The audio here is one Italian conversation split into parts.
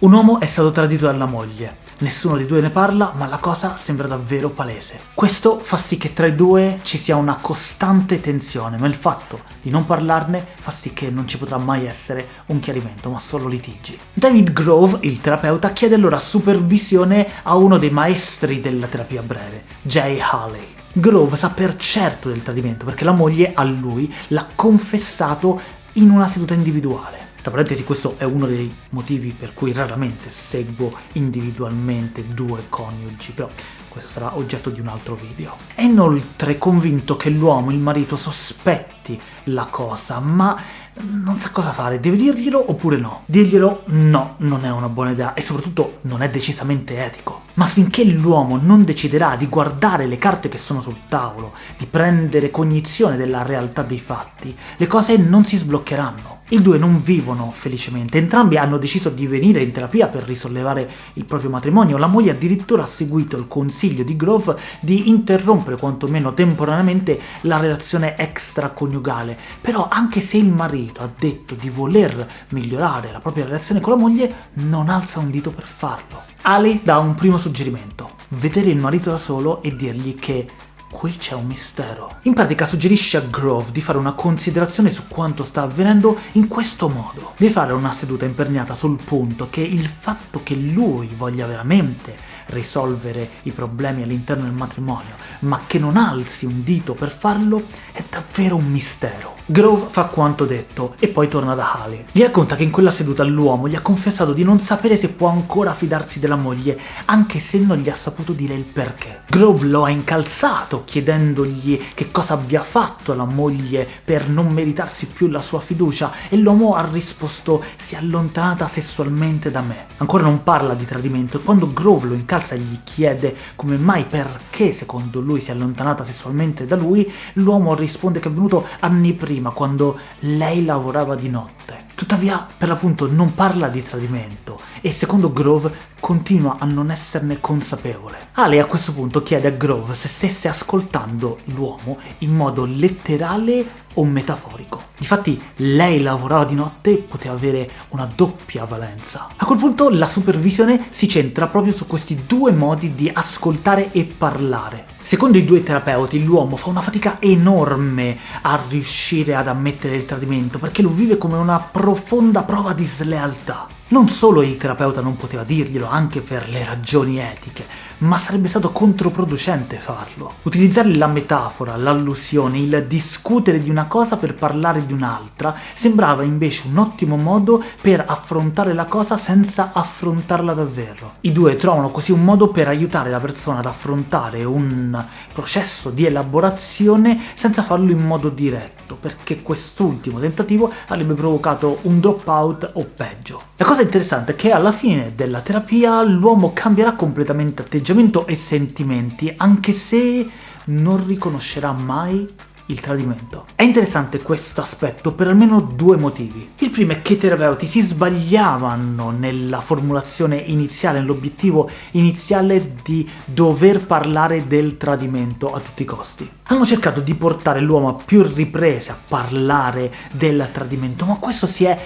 Un uomo è stato tradito dalla moglie. Nessuno dei due ne parla, ma la cosa sembra davvero palese. Questo fa sì che tra i due ci sia una costante tensione, ma il fatto di non parlarne fa sì che non ci potrà mai essere un chiarimento, ma solo litigi. David Grove, il terapeuta, chiede allora supervisione a uno dei maestri della terapia breve, Jay Haley. Grove sa per certo del tradimento, perché la moglie a lui l'ha confessato in una seduta individuale. Tra parentesi questo è uno dei motivi per cui raramente seguo individualmente due coniugi, però questo sarà oggetto di un altro video. È inoltre convinto che l'uomo, il marito, sospetti la cosa, ma non sa cosa fare, deve dirglielo oppure no? Dirglielo no, non è una buona idea, e soprattutto non è decisamente etico. Ma finché l'uomo non deciderà di guardare le carte che sono sul tavolo, di prendere cognizione della realtà dei fatti, le cose non si sbloccheranno. I due non vivono felicemente, entrambi hanno deciso di venire in terapia per risollevare il proprio matrimonio, la moglie addirittura ha seguito il consiglio di Grove di interrompere quantomeno temporaneamente la relazione extraconiugale, però anche se il marito ha detto di voler migliorare la propria relazione con la moglie, non alza un dito per farlo. Ali dà un primo suggerimento, vedere il marito da solo e dirgli che qui c'è un mistero. In pratica suggerisce a Grove di fare una considerazione su quanto sta avvenendo in questo modo. Di fare una seduta imperniata sul punto che il fatto che lui voglia veramente risolvere i problemi all'interno del matrimonio, ma che non alzi un dito per farlo, è davvero un mistero. Grove fa quanto detto e poi torna da Haley. Gli racconta che in quella seduta l'uomo gli ha confessato di non sapere se può ancora fidarsi della moglie, anche se non gli ha saputo dire il perché. Grove lo ha incalzato chiedendogli che cosa abbia fatto la moglie per non meritarsi più la sua fiducia e l'uomo ha risposto si è allontanata sessualmente da me. Ancora non parla di tradimento e quando Grove lo incalza e gli chiede come mai perché secondo lui si è allontanata sessualmente da lui, l'uomo risponde che è venuto anni prima, quando lei lavorava di notte. Tuttavia, per l'appunto, non parla di tradimento, e secondo Grove continua a non esserne consapevole. Ale a questo punto chiede a Grove se stesse ascoltando l'uomo in modo letterale o metaforico. Difatti lei lavorava di notte e poteva avere una doppia valenza. A quel punto la supervisione si centra proprio su questi due modi di ascoltare e parlare. Secondo i due terapeuti l'uomo fa una fatica enorme a riuscire ad ammettere il tradimento, perché lo vive come una profonda prova di slealtà. Non solo il terapeuta non poteva dirglielo, anche per le ragioni etiche, ma sarebbe stato controproducente farlo. Utilizzare la metafora, l'allusione, il discutere di una cosa per parlare di un'altra sembrava invece un ottimo modo per affrontare la cosa senza affrontarla davvero. I due trovano così un modo per aiutare la persona ad affrontare un processo di elaborazione senza farlo in modo diretto, perché quest'ultimo tentativo avrebbe provocato un dropout o peggio. La cosa interessante è che alla fine della terapia l'uomo cambierà completamente atteggiamento atteggiamento e sentimenti, anche se non riconoscerà mai il tradimento. È interessante questo aspetto per almeno due motivi. Il primo è che i terapeuti si sbagliavano nella formulazione iniziale, nell'obiettivo iniziale di dover parlare del tradimento a tutti i costi. Hanno cercato di portare l'uomo a più riprese a parlare del tradimento, ma questo si è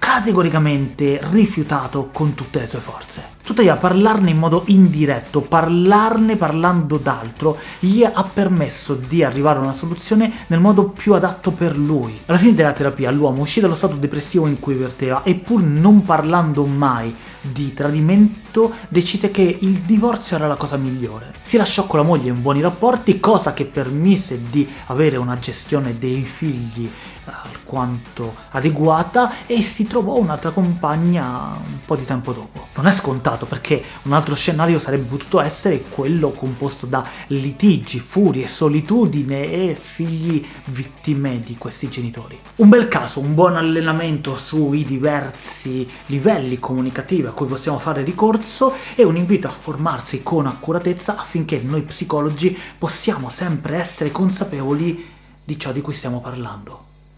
categoricamente rifiutato con tutte le sue forze. Tuttavia parlarne in modo indiretto, parlarne parlando d'altro, gli ha permesso di arrivare a una soluzione nel modo più adatto per lui. Alla fine della terapia l'uomo uscì dallo stato depressivo in cui verteva e pur non parlando mai di tradimento decise che il divorzio era la cosa migliore. Si lasciò con la moglie in buoni rapporti, cosa che permise di avere una gestione dei figli alquanto adeguata e si trovò un'altra compagna un po' di tempo dopo. Non è scontato perché un altro scenario sarebbe potuto essere quello composto da litigi, furie, solitudine e figli vittime di questi genitori. Un bel caso, un buon allenamento sui diversi livelli comunicativi a cui possiamo fare ricorso e un invito a formarsi con accuratezza affinché noi psicologi possiamo sempre essere consapevoli di ciò di cui stiamo parlando.